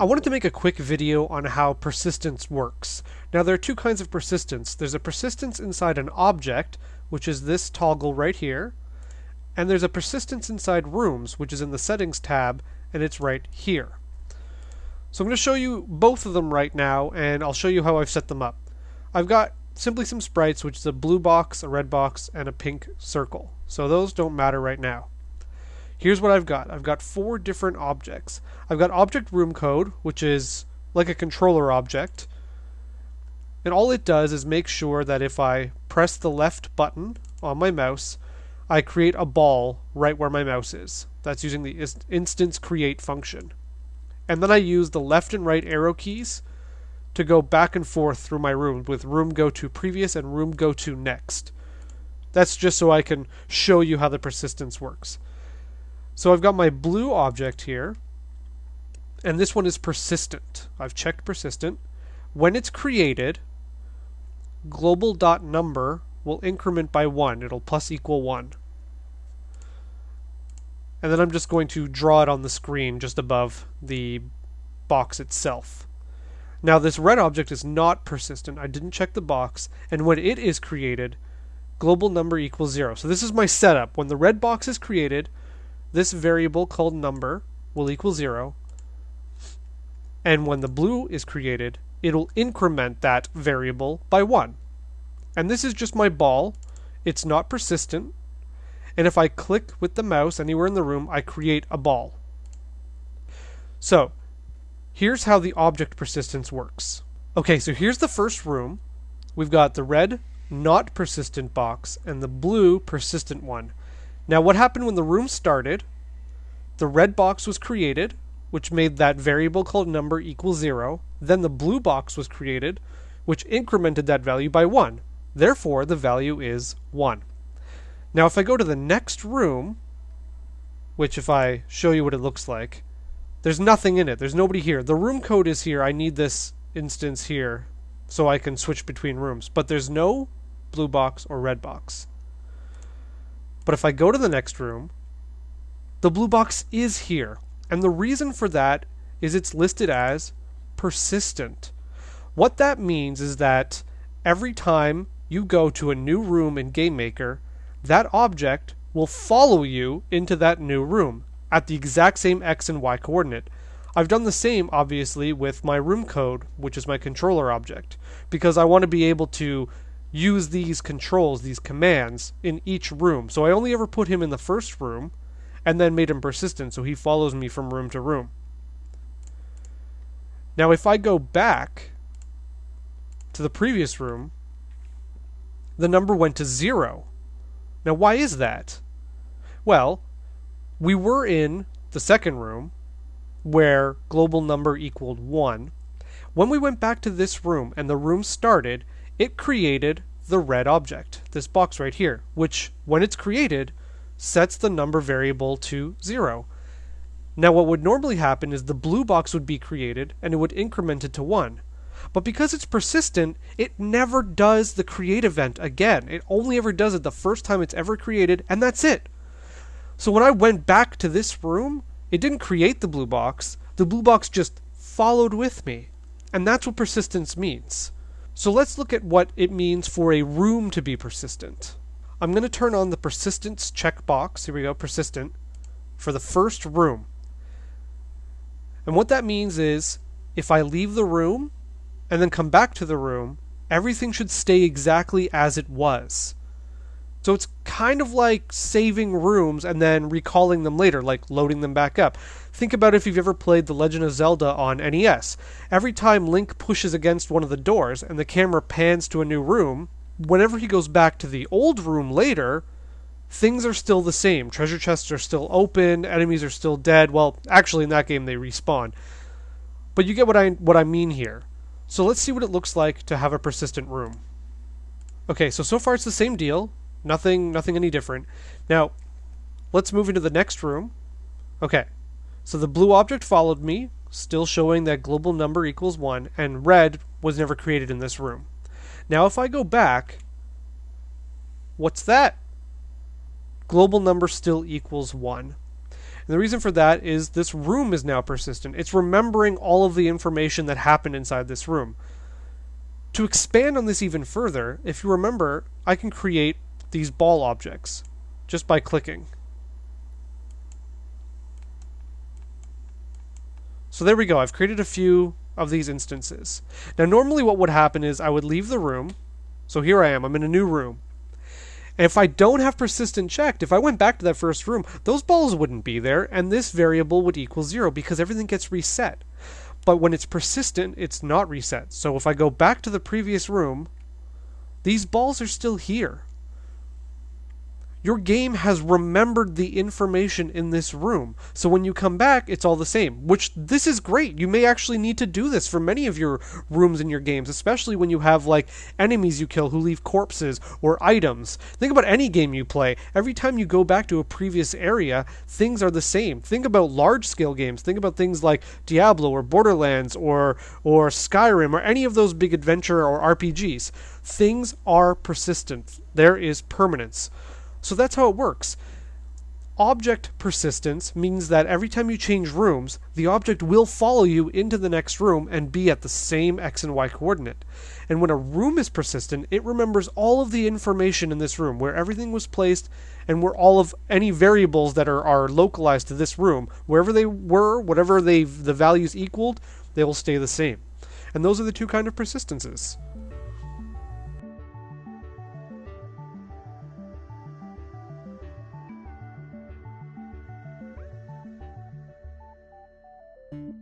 I wanted to make a quick video on how persistence works. Now there are two kinds of persistence. There's a persistence inside an object, which is this toggle right here, and there's a persistence inside rooms, which is in the settings tab, and it's right here. So I'm going to show you both of them right now, and I'll show you how I've set them up. I've got simply some sprites, which is a blue box, a red box, and a pink circle. So those don't matter right now. Here's what I've got. I've got four different objects. I've got object room code, which is like a controller object. And all it does is make sure that if I press the left button on my mouse, I create a ball right where my mouse is. That's using the instance create function. And then I use the left and right arrow keys to go back and forth through my room with room go to previous and room go to next. That's just so I can show you how the persistence works. So I've got my blue object here, and this one is persistent. I've checked persistent. When it's created, global.number will increment by 1. It'll plus equal 1. And then I'm just going to draw it on the screen just above the box itself. Now this red object is not persistent. I didn't check the box, and when it is created, global number equals 0. So this is my setup. When the red box is created, this variable called number will equal 0. And when the blue is created, it'll increment that variable by 1. And this is just my ball. It's not persistent. And if I click with the mouse anywhere in the room, I create a ball. So, here's how the object persistence works. Okay, so here's the first room. We've got the red not persistent box and the blue persistent one. Now, what happened when the room started? The red box was created, which made that variable called number equal 0. Then the blue box was created, which incremented that value by 1. Therefore, the value is 1. Now, if I go to the next room, which if I show you what it looks like, there's nothing in it. There's nobody here. The room code is here. I need this instance here so I can switch between rooms. But there's no blue box or red box. But if I go to the next room, the blue box is here. And the reason for that is it's listed as persistent. What that means is that every time you go to a new room in GameMaker, that object will follow you into that new room at the exact same x and y coordinate. I've done the same, obviously, with my room code, which is my controller object, because I want to be able to use these controls, these commands, in each room. So I only ever put him in the first room and then made him persistent so he follows me from room to room. Now if I go back to the previous room, the number went to zero. Now why is that? Well, we were in the second room where global number equaled 1. When we went back to this room and the room started, it created the red object, this box right here, which, when it's created, sets the number variable to 0. Now what would normally happen is the blue box would be created and it would increment it to 1. But because it's persistent, it never does the create event again. It only ever does it the first time it's ever created, and that's it. So when I went back to this room, it didn't create the blue box. The blue box just followed with me. And that's what persistence means. So let's look at what it means for a room to be persistent. I'm going to turn on the persistence checkbox. Here we go, persistent, for the first room. And what that means is if I leave the room and then come back to the room, everything should stay exactly as it was. So it's kind of like saving rooms and then recalling them later, like loading them back up. Think about if you've ever played The Legend of Zelda on NES. Every time Link pushes against one of the doors and the camera pans to a new room, whenever he goes back to the old room later, things are still the same. Treasure chests are still open, enemies are still dead. Well, actually in that game they respawn. But you get what I what I mean here. So let's see what it looks like to have a persistent room. Okay, so so far it's the same deal. Nothing, nothing any different. Now, let's move into the next room. Okay, so the blue object followed me, still showing that global number equals 1, and red was never created in this room. Now if I go back, what's that? Global number still equals 1. And And the reason for that is this room is now persistent. It's remembering all of the information that happened inside this room. To expand on this even further, if you remember, I can create these ball objects just by clicking. So there we go. I've created a few of these instances. Now, normally what would happen is I would leave the room. So here I am. I'm in a new room. And if I don't have persistent checked, if I went back to that first room, those balls wouldn't be there, and this variable would equal zero because everything gets reset. But when it's persistent, it's not reset. So if I go back to the previous room, these balls are still here. Your game has remembered the information in this room. So when you come back, it's all the same, which this is great. You may actually need to do this for many of your rooms in your games, especially when you have like enemies you kill who leave corpses or items. Think about any game you play. Every time you go back to a previous area, things are the same. Think about large scale games. Think about things like Diablo or Borderlands or or Skyrim or any of those big adventure or RPGs. Things are persistent. There is permanence. So that's how it works. Object persistence means that every time you change rooms, the object will follow you into the next room and be at the same x and y coordinate. And when a room is persistent, it remembers all of the information in this room, where everything was placed and where all of any variables that are, are localized to this room, wherever they were, whatever they the values equaled, they will stay the same. And those are the two kind of persistences.